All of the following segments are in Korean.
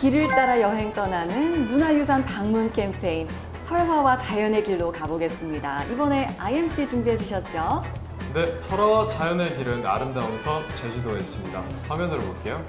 길을 따라 여행 떠나는 문화유산 방문 캠페인 설화와 자연의 길로 가보겠습니다. 이번에 IMC 준비해 주셨죠? 네, 설화와 자연의 길은 아름다운 섬 제주도에 있습니다. 화면으로 볼게요.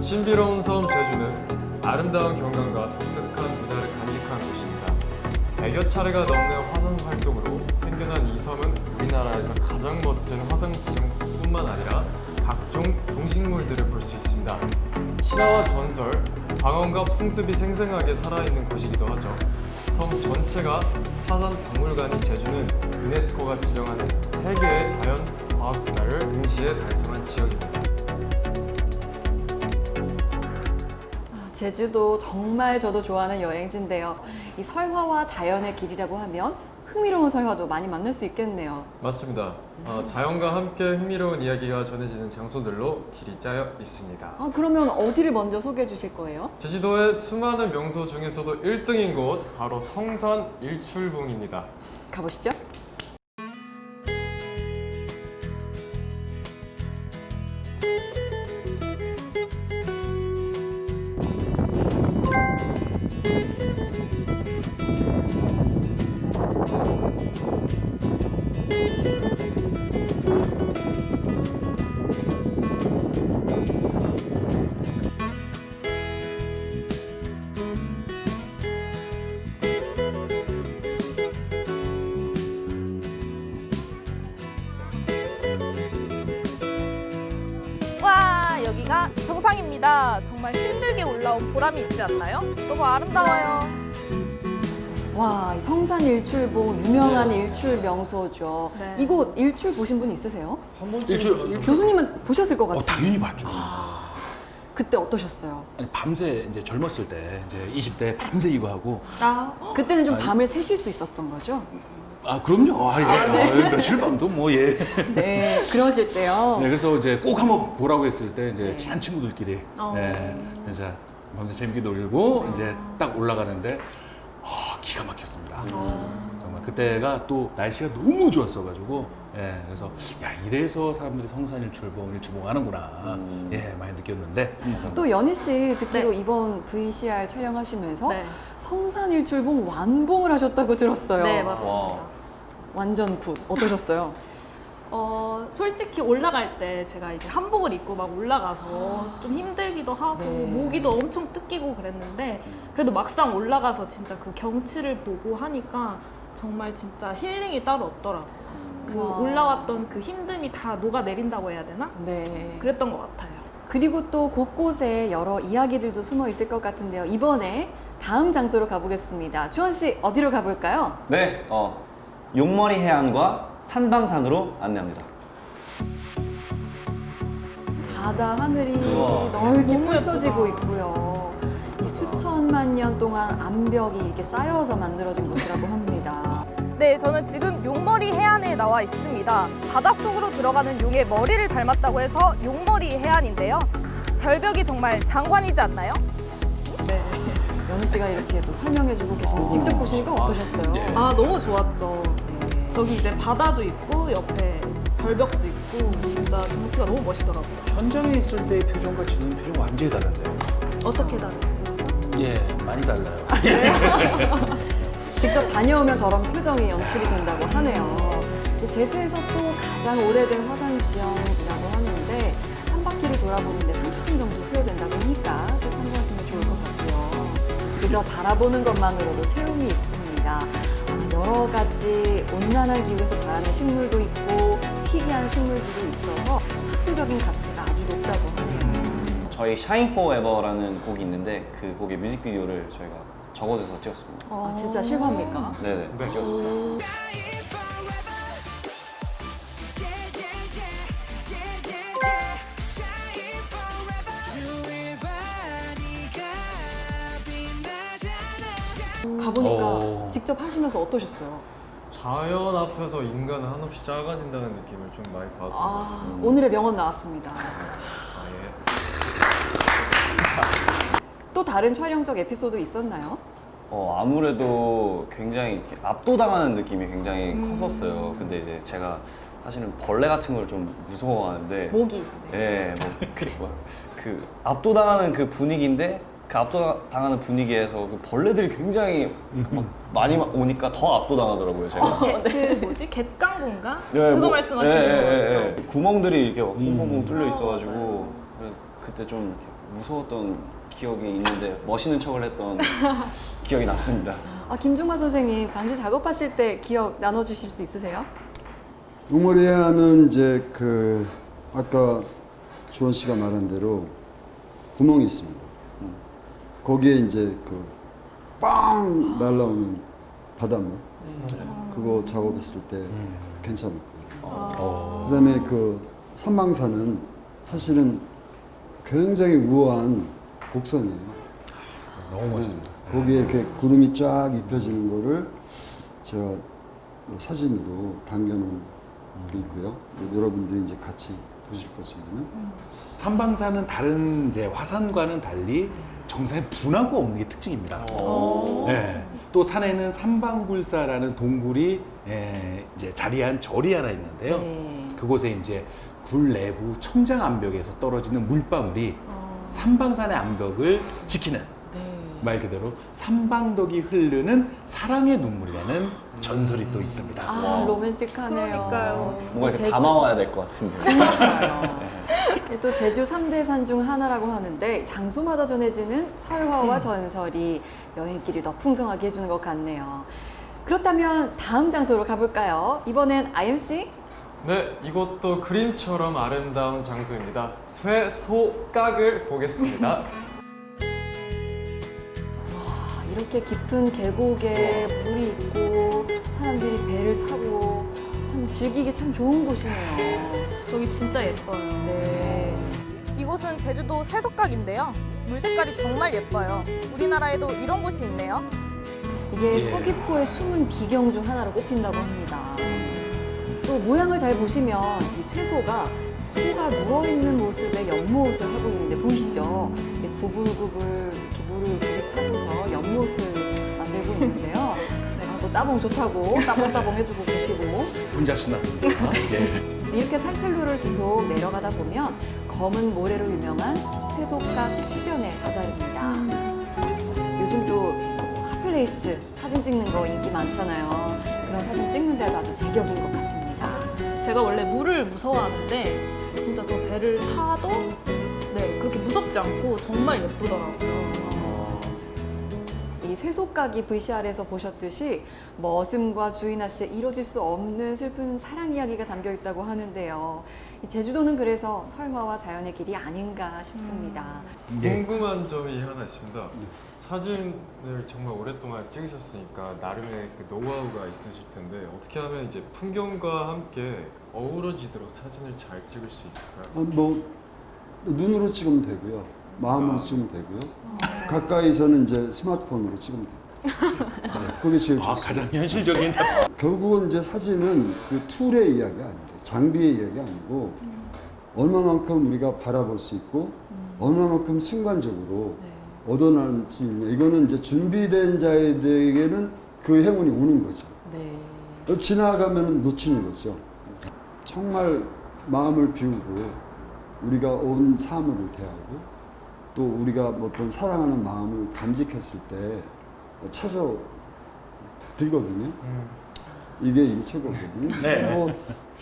신비로운 섬 제주는 아름다운 경관과 100여 차례가 넘는 화성 활동으로 생겨난 이 섬은 우리나라에서 가장 멋진 화성 지형뿐만 아니라 각종 동식물들을 볼 수 있습니다. 신화와 전설, 방언과 풍습이 생생하게 살아있는 곳이기도 하죠. 섬 전체가 화산 박물관인 제주는 유네스코가 지정하는 세계의 자연 과학 문화를 동시에 달성한 지역입니다. 제주도 정말 저도 좋아하는 여행지인데요. 이 설화와 자연의 길이라고 하면 흥미로운 설화도 많이 만날 수 있겠네요. 맞습니다. 어, 자연과 함께 흥미로운 이야기가 전해지는 장소들로 길이 짜여 있습니다. 아, 그러면 어디를 먼저 소개해 주실 거예요? 제주도의 수많은 명소 중에서도 1등인 곳 바로 성산 일출봉입니다. 가보시죠. 올라온 보람이 있지 않나요? 너무 아름다워요. 와, 이 성산 일출봉 유명한 일출 명소죠. 네. 이곳 일출 보신 분 있으세요? 한 번쯤 일출- 일출- 교수님은 보셨을 것 어, 같아요. 당연히 봤죠. 그때 어떠셨어요? 아니, 밤새 이제 젊었을 때 이제 20대 밤새 이거 하고 아 그때는 좀 아니. 밤을 새실 수 있었던 거죠? 아 그럼요. 아, 예. 아, 며칠 밤도 뭐 예. 네, 그러실 때요. 네, 그래서 이제 꼭 한번 보라고 했을 때 이제 네. 친한 친구들끼리 어. 네, 이제 밤새 재밌게 놀고 이제 딱 올라가는데 아, 기가 막혔습니다. 정말 그때가 또 날씨가 너무 좋았어가지고 예, 그래서 야 이래서 사람들이 성산일출봉 일출봉 하는구나 예 많이 느꼈는데 또 연희 씨 듣기로 네. 이번 VCR 촬영하시면서 네. 성산 일출봉 완봉을 하셨다고 들었어요. 네 맞습니다. 완전 good. 어떠셨어요? 어 솔직히 올라갈 때 제가 이제 한복을 입고 막 올라가서 좀 힘들기도 하고 네. 모기도 엄청 뜯기고 그랬는데 그래도 막상 올라가서 진짜 그 경치를 보고 하니까 정말 진짜 힐링이 따로 없더라고요. 그 와. 올라왔던 그 힘듦이 다 녹아 내린다고 해야 되나? 네. 그랬던 것 같아요. 그리고 또 곳곳에 여러 이야기들도 숨어 있을 것 같은데요. 이번에 다음 장소로 가보겠습니다. 주원 씨 어디로 가볼까요? 네, 어, 용머리 해안과 산방산으로 안내합니다. 바다 하늘이 우와. 넓게 펼쳐지고. 있고요. 이 수천만 년 동안 암벽이 이렇게 쌓여서 만들어진 곳이라고 합니다. 네, 저는 지금 용머리 해안에 나와 있습니다. 바닷속으로 들어가는 용의 머리를 닮았다고 해서 용머리 해안인데요. 절벽이 정말 장관이지 않나요? 씨가 이렇게 또 설명해주고 계시는데 직접 보시니까 어떠셨어요? 예. 아, 너무 좋았죠. 네. 저기 이제 바다도 있고 옆에 절벽도 있고 진짜 경치가 너무 멋있더라고요. 현장에 있을 때의 표정과 지금 표정 완전히 다른데요. 어떻게 다르세요? 예 많이 달라요. 직접 다녀오면 저런 표정이 연출이 된다고 하네요. 제주에서 또 가장 오래된 화산 지형이라고 하는데 한 바퀴를 돌아보는데 30분 정도 소요된다고 하니까 그저 바라보는 것만으로도 체험이 있습니다. 아, 여러 가지 온난한 기후에서 자라는 식물도 있고 희귀한 식물들도 있어서 학술적인 가치가 아주 높다고 하네요. 저희 Shine Forever라는 곡이 있는데 그 곡의 뮤직비디오를 저희가 저곳에서 찍었습니다. 아, 진짜 실화입니까? 네네, 네. 찍었습니다. 가보니까 어. 직접 하시면서 어떠셨어요? 자연 앞에서 인간은 한없이 작아진다는 느낌을 좀 많이 받았던 것 아, 같아요. 오늘의 명언 나왔습니다. 아, 예. 또 다른 촬영적 에피소드 있었나요? 어, 아무래도 굉장히 압도당하는 느낌이 굉장히 컸었어요. 근데 이제 제가 사실은 벌레 같은 걸 좀 무서워하는데 모기. 예, 뭐, 그, 뭐, 그 압도당하는 그 분위기인데 그 압도당하는 분위기에서 그 벌레들이 굉장히 막 많이 오니까 더 압도당하더라고요, 제가. 개- 그 뭐지? 갯강군가? 네, 그거 뭐, 말씀하시는 예, 예, 거죠? 예, 예. 구멍들이 이렇게 뽕뽕뽕 뚫려 아, 있어가지고 그래서 그때 좀 무서웠던 기억이 있는데 멋있는 척을 했던 기억이 남습니다. 아, 김중만 선생님, 당시 작업하실 때 기억 나눠주실 수 있으세요? 용머리에는 이제 그 아까 주원 씨가 말한 대로 구멍이 있습니다. 거기에 이제 그 빵 날라오는 바닷물 그거 작업했을 때 괜찮았고요. 어. 그다음에 그 산망산은 사실은 굉장히 우아한 곡선이에요. 너무 멋있습니다. 거기에 이렇게 구름이 쫙 입혀지는 거를 제가 뭐 사진으로 당겨놓은 게 있고요. 여러분들이 이제 같이 보실 거지만은 삼방산은 다른 이제 화산과는 달리 정상에 분화가 없는 게 특징입니다. 어. 네. 또 산에는 삼방굴사라는 동굴이 예, 이제 자리한 절이 하나 있는데요. 네. 그곳에 이제 굴 내부 청장 암벽에서 떨어지는 물방울이 삼방산의 암벽을 지키는 네. 말 그대로 삼방덕이 흐르는 사랑의 눈물이라는 전설이 또 있습니다. 아, 로맨틱하네요. 그러니까요. 뭔가 이렇게 제주- 담아와야 될 것 같은데. 그러니까요. 네, 또 제주 삼대 산 중 하나라고 하는데 장소마다 전해지는 설화와 전설이 여행길을 더 풍성하게 해주는 것 같네요. 그렇다면 다음 장소로 가볼까요? 이번엔 IMC? 네, 이곳도 그림처럼 아름다운 장소입니다. 쇠소각을 보겠습니다. 아, 이렇게 깊은 계곡에 물이 있고 사람들이 배를 타고 참 즐기기 참 좋은 곳이네요. 저기 진짜 예뻐요. 네. 이곳은 제주도 쇠석각인데요. 물 색깔이 정말 예뻐요. 우리나라에도 이런 곳이 있네요. 이게 예. 서귀포의 숨은 비경 중 하나로 꼽힌다고 합니다. 또 모양을 잘 보시면 이 쇠소가 소가 누워있는 모습의 연못을 하고 있는데 보이시죠? 구불구불 이렇게 물을 들이타고서 연못을 만들고 있는데요. 내가 또 따봉 좋다고 따봉따봉 해주고 계시고 혼자 신났습니다. 예. 이렇게 산책로를 계속 내려가다 보면 검은 모래로 유명한 쇠소깍 해변에 다다릅니다. 요즘 또 hot place 사진 찍는 거 인기 많잖아요. 그런 사진 찍는 데도 아주 제격인 것 같습니다. 제가 원래 물을 무서워하는데 저 배를 타도 네 그렇게 무섭지 않고 정말 예쁘더라고요. 이 쇠소깍이 VCR에서 보셨듯이 머슴과 주인아 씨의 이뤄질 수 없는 슬픈 사랑 이야기가 담겨 있다고 하는데요. 이 제주도는 그래서 설화와 자연의 길이 아닌가 싶습니다. 예. 궁금한 점이 하나 있습니다. 사진을 정말 오랫동안 찍으셨으니까 나름의 그 노하우가 있으실 텐데 어떻게 하면 이제 풍경과 함께 어우러지도록 사진을 잘 찍을 수 있을까요? 아, 뭐 눈으로 찍으면 되고요. 마음으로 찍으면 되고요. 가까이서는 이제 스마트폰으로 찍으면 돼요. 네, 그게 제일 아, 좋습니다. 가장 현실적인 결국은 이제 사진은 그 툴의 이야기가 아닙니다. 장비의 이야기가 아니고 얼마만큼 우리가 바라볼 수 있고 얼마만큼 순간적으로 네. 얻어낼 수 있냐. 이거는 이제 준비된 자에게는 그 행운이 오는 거죠. 네. 지나가면 놓치는 거죠. 정말 마음을 비우고 우리가 온 사물을 대하고 또 우리가 어떤 사랑하는 마음을 간직했을 때 찾아 들거든요. 이게 이게 최고거든요. 네. 뭐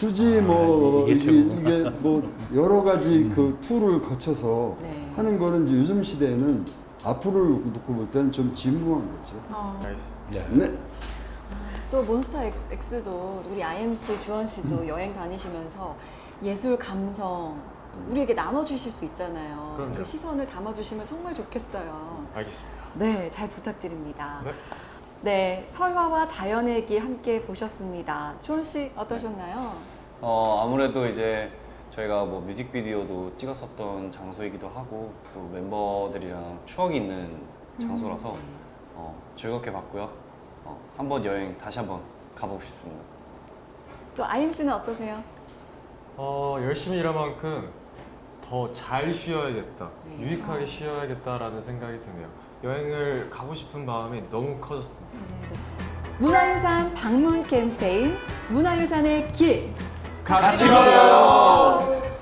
굳이 뭐 이게 이게, 최고구나. 이게 뭐 여러 가지 그 툴을 거쳐서 네. 하는 거는 이제 요즘 시대에는 앞으로를 놓고 볼 때는 좀 진부한 거죠. 어, 알겠습니다. 네. 또 몬스타 X, 도 우리 IMC 주원 씨도 여행 다니시면서 예술 감성 또 우리에게 나눠주실 수 있잖아요. 그럼요. 그 시선을 담아주시면 정말 좋겠어요. 알겠습니다. 네, 잘 부탁드립니다. 네. 네, 설화와 자연의 길 함께 보셨습니다. 주원 씨 어떠셨나요? 어, 아무래도 이제 저희가 뭐 뮤직비디오도 찍었었던 장소이기도 하고 또 멤버들이랑 추억이 있는 장소라서 어, 즐겁게 봤고요. 어, 한번 여행 다시 한번 가보고 싶습니다. 또 IMC는 어떠세요? 어, 열심히 일한 만큼 더 잘 쉬어야겠다, 네. 유익하게 쉬어야겠다라는 생각이 드네요. 여행을 가고 싶은 마음이 너무 커졌습니다. 문화유산 방문 캠페인 문화유산의 길 같이 가요.